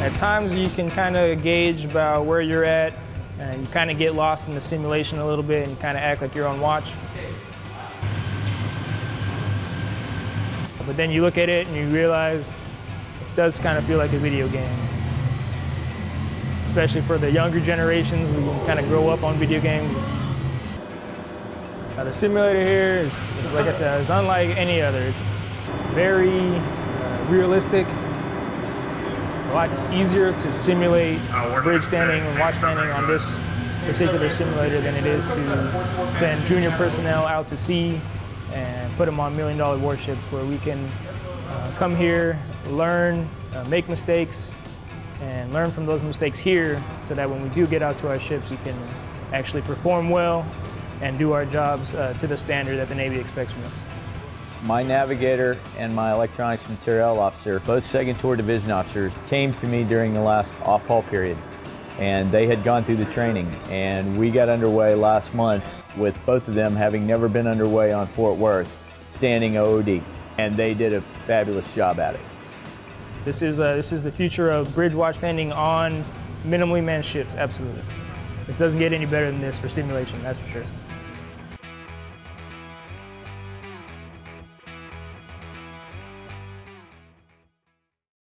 At times you can kind of gauge about where you're at and you kind of get lost in the simulation a little bit and kind of act like you're on watch. But then you look at it and you realize it does kind of feel like a video game. Especially for the younger generations who kind of grow up on video games. Now the simulator here is, like I said, is unlike any other. It's very uh, realistic, a lot easier to simulate bridge standing and watch standing on this particular simulator than it is to send junior personnel out to sea and put them on million dollar warships where we can uh, come here, learn, uh, make mistakes, and learn from those mistakes here so that when we do get out to our ships, we can actually perform well and do our jobs uh, to the standard that the Navy expects from us. My navigator and my electronics materiel officer, both second tour division officers, came to me during the last off-hull period and they had gone through the training and we got underway last month with both of them having never been underway on Fort Worth standing OOD and they did a fabulous job at it. This is, uh, this is the future of bridge watch standing on minimally manned ships, absolutely. It doesn't get any better than this for simulation, that's for sure.